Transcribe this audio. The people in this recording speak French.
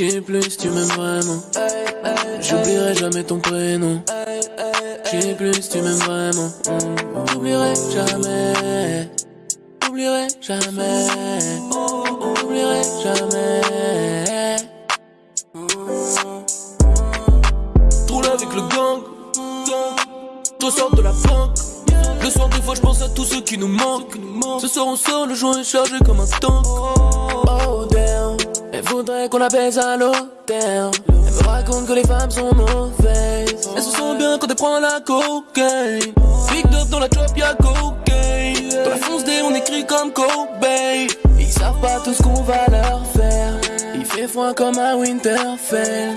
Je sais plus tu m'aimes vraiment. J'oublierai jamais ton prénom. Je sais plus tu m'aimes vraiment. J'oublierai jamais. J'oublierai jamais. J'oublierai jamais. Troule avec le gang. Toi sors de la banque. Le soir, des fois, je pense à tous ceux qui nous manquent. Ce soir, on sort, le joint est chargé comme un tank. Oh qu'on la baise à l'hôtel. Elle me raconte que les femmes sont mauvaises. Elles se sentent bien quand elles prennent la cocaine. Big up dans la chop, y'a cocaine. Dans la fonce D, on écrit comme Kobe. Ils savent pas tout ce qu'on va leur faire. Il fait froid comme à Winterfell.